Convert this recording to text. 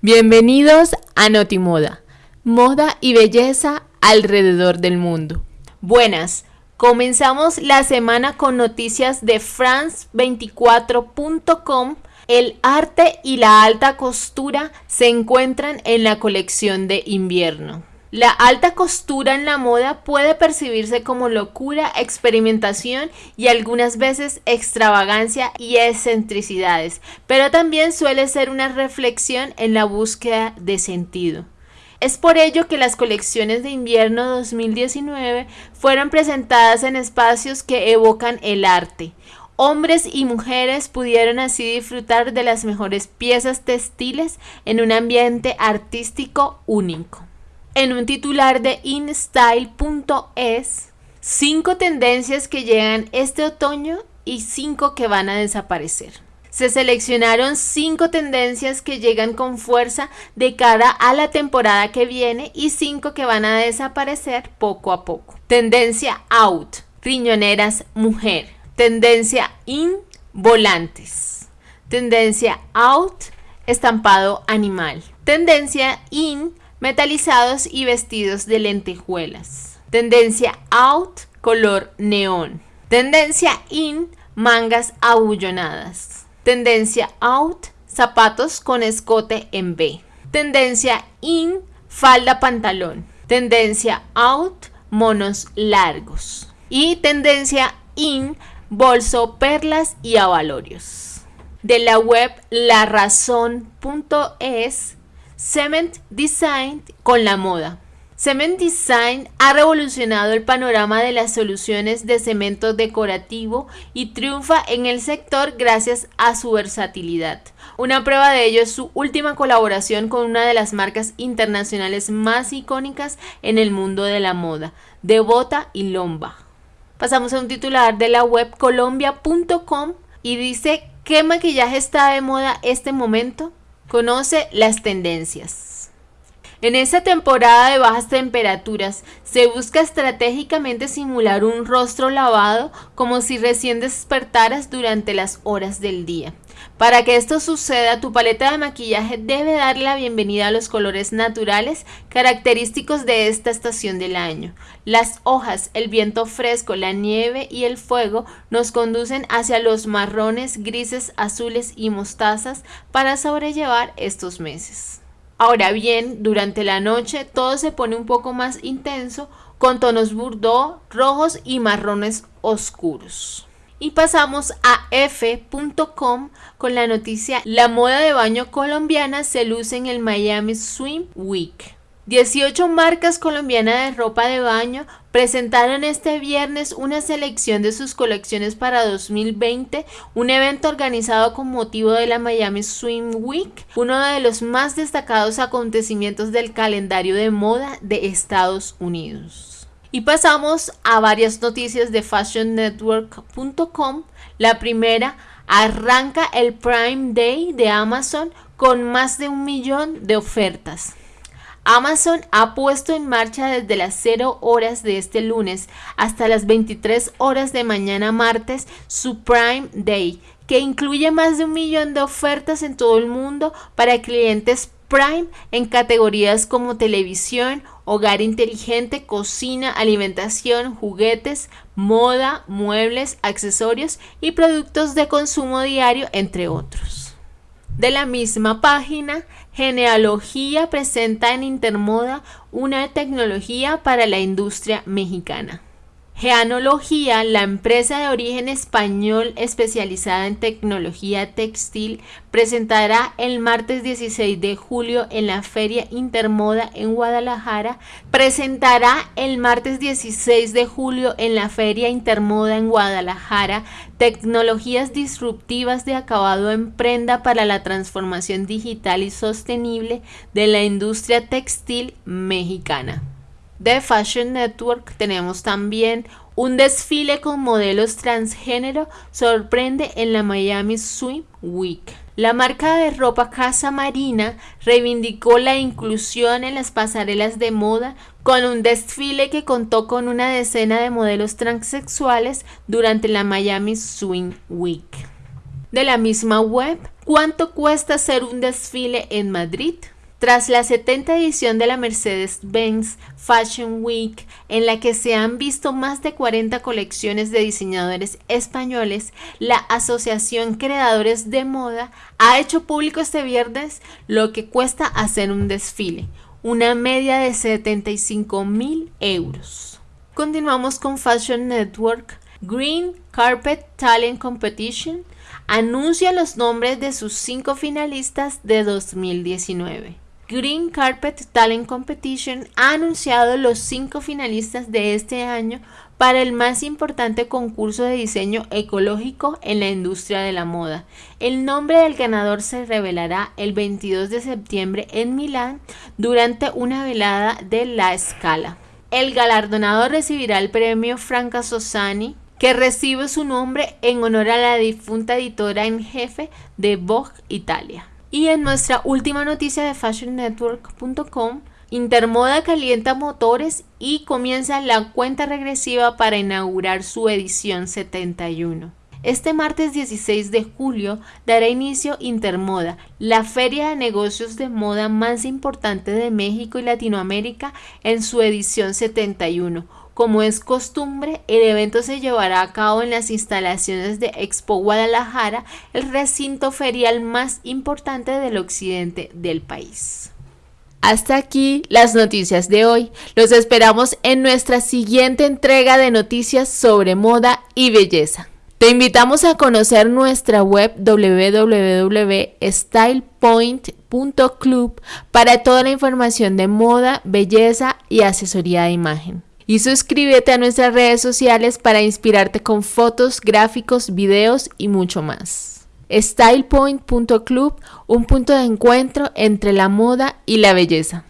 Bienvenidos a Notimoda, moda y belleza alrededor del mundo. Buenas, comenzamos la semana con noticias de France24.com. El arte y la alta costura se encuentran en la colección de invierno. La alta costura en la moda puede percibirse como locura, experimentación y algunas veces extravagancia y excentricidades, pero también suele ser una reflexión en la búsqueda de sentido. Es por ello que las colecciones de invierno 2019 fueron presentadas en espacios que evocan el arte. Hombres y mujeres pudieron así disfrutar de las mejores piezas textiles en un ambiente artístico único en un titular de InStyle.es cinco tendencias que llegan este otoño y cinco que van a desaparecer. Se seleccionaron cinco tendencias que llegan con fuerza de cara a la temporada que viene y cinco que van a desaparecer poco a poco. Tendencia out, riñoneras mujer. Tendencia in, volantes. Tendencia out, estampado animal. Tendencia in, metalizados y vestidos de lentejuelas. Tendencia out, color neón. Tendencia in, mangas abullonadas. Tendencia out, zapatos con escote en B. Tendencia in, falda pantalón. Tendencia out, monos largos. Y tendencia in, bolso, perlas y avalorios. De la web larazón.es Cement Design con la moda. Cement Design ha revolucionado el panorama de las soluciones de cemento decorativo y triunfa en el sector gracias a su versatilidad. Una prueba de ello es su última colaboración con una de las marcas internacionales más icónicas en el mundo de la moda, Devota y Lomba. Pasamos a un titular de la web colombia.com y dice ¿qué maquillaje está de moda este momento? Conoce las tendencias. En esta temporada de bajas temperaturas se busca estratégicamente simular un rostro lavado como si recién despertaras durante las horas del día. Para que esto suceda, tu paleta de maquillaje debe darle la bienvenida a los colores naturales característicos de esta estación del año. Las hojas, el viento fresco, la nieve y el fuego nos conducen hacia los marrones, grises, azules y mostazas para sobrellevar estos meses. Ahora bien, durante la noche todo se pone un poco más intenso con tonos burdeaux, rojos y marrones oscuros. Y pasamos a f.com con la noticia La moda de baño colombiana se luce en el Miami Swim Week. 18 marcas colombianas de ropa de baño presentaron este viernes una selección de sus colecciones para 2020, un evento organizado con motivo de la Miami Swim Week, uno de los más destacados acontecimientos del calendario de moda de Estados Unidos. Y pasamos a varias noticias de fashionnetwork.com. La primera, arranca el Prime Day de Amazon con más de un millón de ofertas. Amazon ha puesto en marcha desde las 0 horas de este lunes hasta las 23 horas de mañana martes su Prime Day, que incluye más de un millón de ofertas en todo el mundo para clientes Prime en categorías como televisión, hogar inteligente, cocina, alimentación, juguetes, moda, muebles, accesorios y productos de consumo diario, entre otros. De la misma página, Genealogía presenta en Intermoda una tecnología para la industria mexicana. Geanología, la empresa de origen español especializada en tecnología textil, presentará el martes 16 de julio en la Feria Intermoda en Guadalajara. Presentará el martes 16 de julio en la Feria Intermoda en Guadalajara tecnologías disruptivas de acabado en prenda para la transformación digital y sostenible de la industria textil mexicana de Fashion Network tenemos también un desfile con modelos transgénero sorprende en la Miami Swim Week. La marca de ropa Casa Marina reivindicó la inclusión en las pasarelas de moda con un desfile que contó con una decena de modelos transexuales durante la Miami Swim Week. De la misma web, ¿Cuánto cuesta hacer un desfile en Madrid? Tras la 70 edición de la Mercedes-Benz Fashion Week, en la que se han visto más de 40 colecciones de diseñadores españoles, la Asociación Creadores de Moda ha hecho público este viernes lo que cuesta hacer un desfile, una media de 75 mil euros. Continuamos con Fashion Network. Green Carpet Talent Competition anuncia los nombres de sus cinco finalistas de 2019. Green Carpet Talent Competition ha anunciado los cinco finalistas de este año para el más importante concurso de diseño ecológico en la industria de la moda. El nombre del ganador se revelará el 22 de septiembre en Milán durante una velada de La Scala. El galardonado recibirá el premio Franca Sosani, que recibe su nombre en honor a la difunta editora en jefe de Vogue Italia. Y en nuestra última noticia de fashionnetwork.com, Intermoda calienta motores y comienza la cuenta regresiva para inaugurar su edición 71. Este martes 16 de julio dará inicio Intermoda, la feria de negocios de moda más importante de México y Latinoamérica en su edición 71 como es costumbre, el evento se llevará a cabo en las instalaciones de Expo Guadalajara, el recinto ferial más importante del occidente del país. Hasta aquí las noticias de hoy. Los esperamos en nuestra siguiente entrega de noticias sobre moda y belleza. Te invitamos a conocer nuestra web www.stylepoint.club para toda la información de moda, belleza y asesoría de imagen y suscríbete a nuestras redes sociales para inspirarte con fotos, gráficos, videos y mucho más. StylePoint.club, un punto de encuentro entre la moda y la belleza.